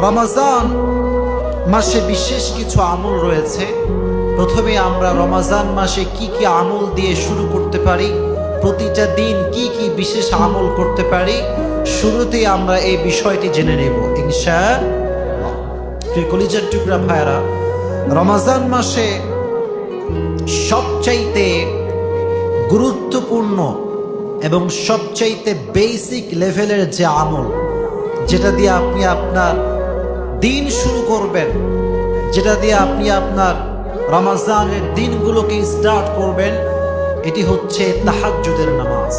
রমাজান মাসে বিশেষ কিছু আমল রয়েছে। প্রথমে আমরা রমাজান মাসে কি কি আমল দিয়ে শুরু করতে পারি, প্রতিটা দিন কি কি বিশেষ আমল করতে পারি, শুরুতেই আমরা এই বিষয়টি জেনে নেব। কলিজার টুকরা ভাইরা রমাজান মাসে সবচাইতে গুরুত্বপূর্ণ এবং সবচাইতে বেসিক লেভেলের যে আমল, যেটা দিয়ে আপনি আপনার দিন শুরু করবেন, যেটা দিয়ে আপনি আপনার রমাজানের দিনগুলোকে স্টার্ট করবেন, এটি হচ্ছে তাহাজ্জুদের নামাজ।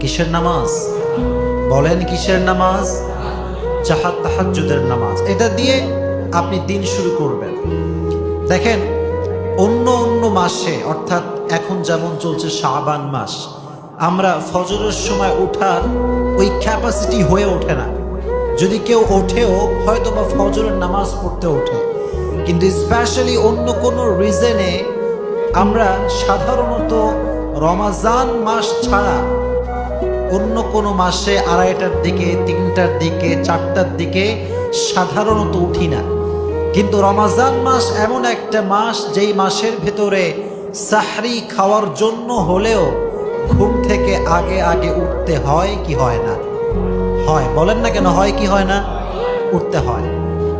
কিসের নামাজ? বলেন কিসের নামাজ? জাহাদ তাহাজ্জুদের নামাজ। এটা দিয়ে আপনি দিন শুরু করবেন। দেখেন, অন্য অন্য মাসে, অর্থাৎ এখন যেমন চলছে শাবান মাস, আমরা ফজরের সময় ওঠার ওই ক্যাপাসিটি হয়ে ওঠে না। যদি কেউ ওঠেও হয়তো বা ফজরের নামাজ পড়তে ওঠে। কিন্তু স্পেশালি অন্য কোনো রিজনে আমরা সাধারণত রমাজান মাস ছাড়া অন্য কোনো মাসে আড়াইটার দিকে, তিনটার দিকে, চারটার দিকে সাধারণত উঠি না। কিন্তু রমাজান মাস এমন একটা মাস যেই মাসের ভেতরে সাহরি খাওয়ার জন্য হলেও ঘুম থেকে আগে আগে উঠতে হয় কি হয় না? হয়। বলেন না কেন, হয় কি হয় না? উঠতে হয়।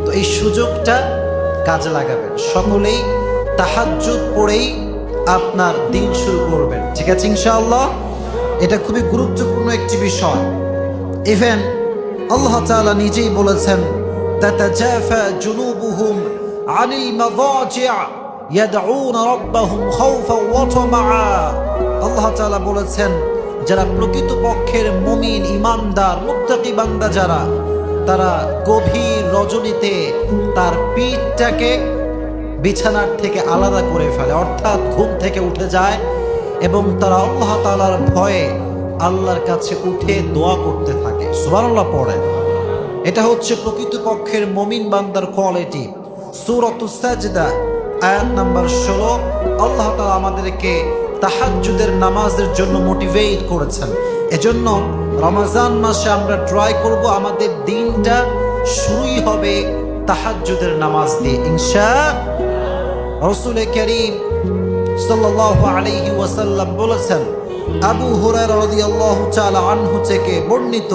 তো এই সুযোগটা কাজে লাগাবেন। সকলেই তাহাজ্জুদ পড়েই আপনার দিন শুরু করবেন। ঠিক আছে ইনশাআল্লাহ? এটা খুবই গুরুত্বপূর্ণ একটি বিষয়। ইভেন আল্লাহ তাআলা নিজেই বলেছেন আল্লাহ বলেছেন যারা প্রকৃত পক্ষের মুমিন, ইমানদার, মুত্তাকি বান্দা যারা, তারা গভীর রজনীতে তার পিঠটাকে বিছানার থেকে আলাদা করে ফেলে, অর্থাৎ ঘুম থেকে উঠে যায় এবং তারা আল্লাহ তালার ভয়ে আল্লাহর কাছে উঠে দোয়া করতে থাকে। সুবহানাল্লাহ পড়ে এটা হচ্ছে প্রকৃতপক্ষের মমিন বান্দার কোয়ালিটি। সুরত সাজদা, আয়াত নাম্বার ষোলো। আল্লাহ তালা আমাদেরকে তাহাজ্জুদের নামাজের জন্য মোটিভেট করেছেন। এজন্য রমাজান মাসে আমরা ট্রাই করব আমাদের দিনটা শুরুই হবে তাহাজ্জুদের নামাজ দিয়ে। ইনশা রসুল করিম সাল্লাল্লাহু আলাইহি ওয়াসাল্লাম বলেছেন, আবু তাআলা আনহু থেকে বর্ণিত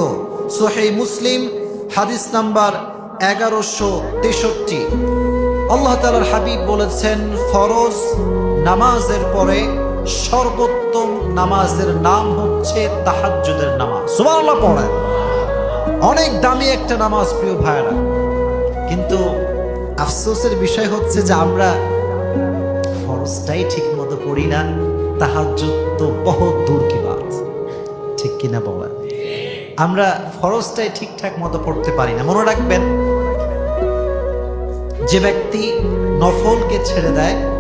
সহিহ মুসলিম হাদিস নাম্বার এগারোশো তেষট্টি। আল্লাহ তালার হাবিব বলেছেন, ফরজ নামাজের পরে সর্বোত্তম নামাজের নাম হচ্ছে তাহাজ্জুদের নামাজ। সুবহানাল্লাহ পড়ে। অনেক দামি একটা নামাজ, প্রিয় ভাইরা কিন্তু আফসোসের বিষয় হচ্ছে যে আমরা ফরজটাই ঠিক মতো পড়ি না, তাহাজ্জুদ তো বহুত দূর কি বাত। ঠিক কিনা বলেন? আমরা ফরজটাই ঠিকঠাক মতো পড়তে পারি না। মনে রাখবেন, যে ব্যক্তি নফলকে ছেড়ে দেয়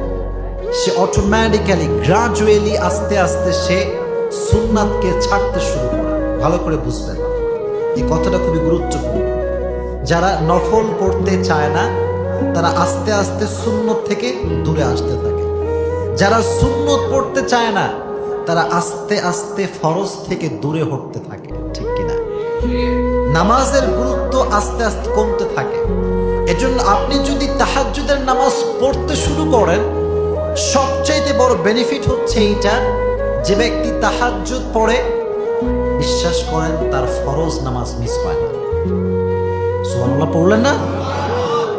সে অটোমেটিক্যালি গ্রাজুয়ালি আস্তে আস্তে সে সুন্নাতকে ছাড়তে শুরু করে। ভালো করে বুঝবেন। এই কথাটা খুবই গুরুত্বপূর্ণ। যারা নফল পড়তে চায় না, তারা আস্তে আস্তে সুন্নত থেকে দূরে আসতে থাকে। যারা সুন্নত পড়তে চায় না, তারা আস্তে আস্তে ফরজ থেকে দূরে হটতে থাকে, ঠিক কিনা? নামাজের গুরুত্ব আস্তে আস্তে কমতে থাকে। এজন্য আপনি যদি তাহাজ্জুদের নামাজ পড়তে শুরু করেন সবচাইতে বড় বেনিফিট হচ্ছে এইটা যে ব্যক্তি তাহাজ্জুদ পড়ে, বিশ্বাস করেন তার ফরজ নামাজ মিস হয় না। সুবহানাল্লাহ, পড়লেন না?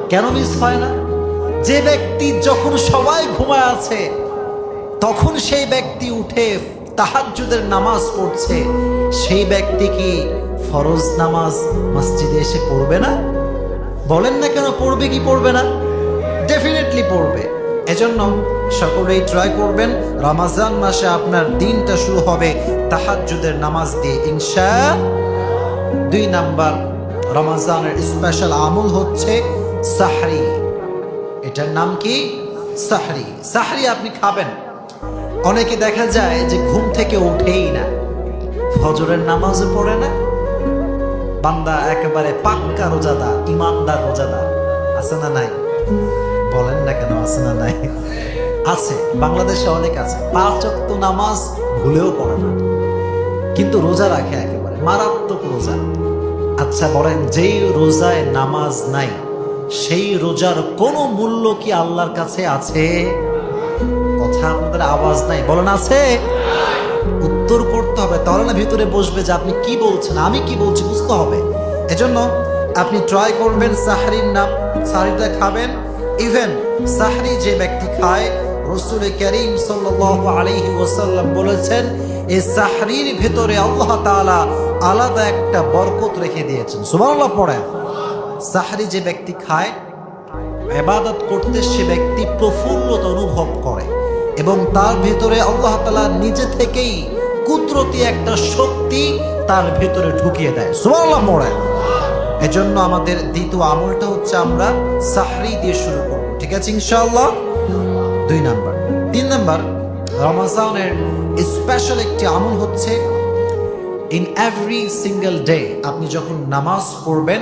কেন মিস হয় না? যে ব্যক্তি যখন সবাই ঘুমায় আছে, তখন সেই ব্যক্তি উঠে তাহাজ্জুদের নামাজ পড়ছে, সেই ব্যক্তি কি ফরজ নামাজ মসজিদে এসে পড়বে না? বলেন না কেন পড়বে কি পড়বে না? ডেফিনেটলি পড়বে। এজন্য সকলেই ট্রাই করবেন। রমাজান মাসে আপনার দিনটা শুরু হবে তাহাজ্জুদের নামাজ দিয়ে। ইনশা দুই নাম্বার, রমাজানের স্পেশাল আমল হচ্ছে সাহরি। এটার নাম কি? সাহরি। সাহরি আপনি খাবেন। অনেকে দেখা যায় যে ঘুম থেকে উঠেই না। ফজরের নামাজও পড়ে না। বান্দা একেবারে পাক্কা রোজাদার, ইমানদার রোজাদার। আছে না নাই? বলেন না কেন? আছে না নাই? আছে, বাংলাদেশে অনেক আছে। পাঁচ অক্ত নামাজ ভুলেও পড়ে না। কিন্তু রোজা রাখে একেবারে। মারাত্মক রোজা। আচ্ছা বলেন, যেই রোজায় নামাজ নাই, সেই রোজার কোনো মূল্য কি আল্লাহর কাছে আছে? কথা আপনাদের আওয়াজ নাই। বলেন, আছে? উত্তর করতে হবে। তাহলে না ভিতরে বসবে যে আপনি কি বলছেন, আমি কি বলছি বুঝতে হবে। এজন্য আপনি ট্রাই করবেন সাহারির নাম। সাহারিটা খাবেন। ইভেন সাহারি যে ব্যক্তি খায়, রসুল করিম সাল্লাল্লাহু আলাইহি ওয়াসাল্লাম বলেছেন এই সাহরির ভেতরে আল্লাহ তাআলা আলাদা একটা বরকত রেখে দিয়েছেন। সুবহানাল্লাহ পড়েন। সাহারি যে ব্যক্তি খায় এবাদত করতে সে ব্যক্তি প্রফুল্লত অনুভব করে এবং তার ভেতরে আল্লাহ তালা নিজে থেকেই কুদরতি একটা শক্তি তার ভেতরে ঢুকিয়ে দেয়। সুবহানাল্লাহ পড়েন। এজন্য আমাদের দ্বিতীয় আমলটা হচ্ছে আমরা সাহরি দিয়ে শুরু করব। ঠিক আছে ইনশাআল্লাহ? দুই নাম্বার। তিন নাম্বার, রমাজানের স্পেশাল একটি আমল হচ্ছে ইন এভরি সিঙ্গেল ডে আপনি যখন নামাজ পড়বেন,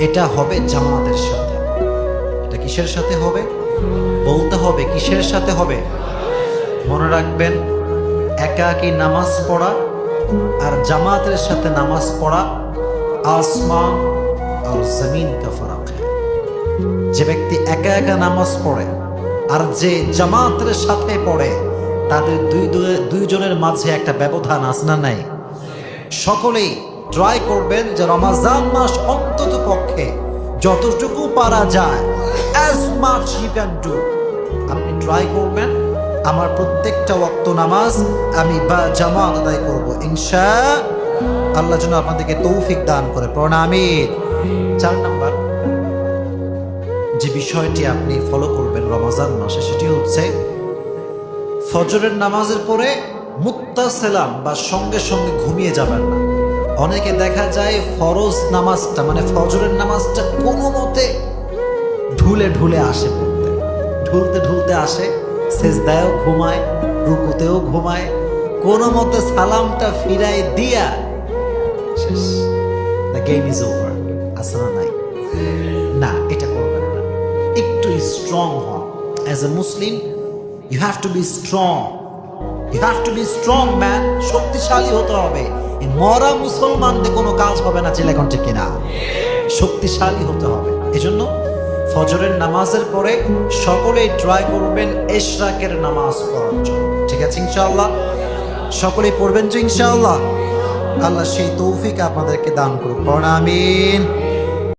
এটা হবে জামাতের সাথে। এটা কিসের সাথে হবে? বলতে হবে কিসের সাথে হবে? মনে রাখবেন, একাকী নামাজ পড়া আর জামাতের সাথে নামাজ পড়া আসমান আর জমিন কা ফরক যে ব্যক্তি একা একা নামাজ পড়ে আর যে জামাতের সাথে পড়ে, তাদের দুই দুই- দুইজনের মাঝে একটা ব্যবধান আছে না নাই? সকলেই ট্রাই করবেন যে রমাজান মাস অন্তত পক্ষে যতটুকু পারা যায় অ্যাজ আপনি ট্রাই করবেন, আমার প্রত্যেকটা ওয়াক্ত নামাজ আমি বা জামাত আদায় করব, ইনশা আল্লাহ যেন আপনাদেরকে তৌফিক দান করে। প্রণামী চার নাম্বার, যে বিষয়টি আপনি ফলো করবেন রমাজান মাসে, সেটি হচ্ছে ফজরের নামাজের পরে মুত্তাসেলাম বা সঙ্গে সঙ্গে ঘুমিয়ে যাবেন না। অনেকে দেখা যায় ফরজ নামাজটা মানে ফজরের নামাজটা কোনো মতে ঢুলে ঢুলে আসে পড়তে। ঢুলতে ঢুলতে আসে, সেজদায়ও ঘুমায়, রুকুতেও ঘুমায়, কোনো মতে সালামটা ফিরাই দিয়া শেষ দ্য গেম ইজ ওভার আসলে নাই না এটা করবেন না একটু স্ট্রং হন as a Muslim you have to be strong you have to be strong man শক্তিশালী হতে হবে। এই মরা মুসলমানদের কোনো কাজ হবে না চিলেকন ঠিক কিনা। শক্তিশালী হতে হবে। এজন্য ফজরের নামাজের পরে সকলেই ট্রাই করবেন এশরাকের নামাজ পড়ার জন্য। ঠিক আছে, ইনশাআল্লাহ? সকলেই পড়বেন তো ইনশাআল্লাহ? আল্লাহ সেই তৌফিক আপনাদেরকে দান করুক। পড়ামিন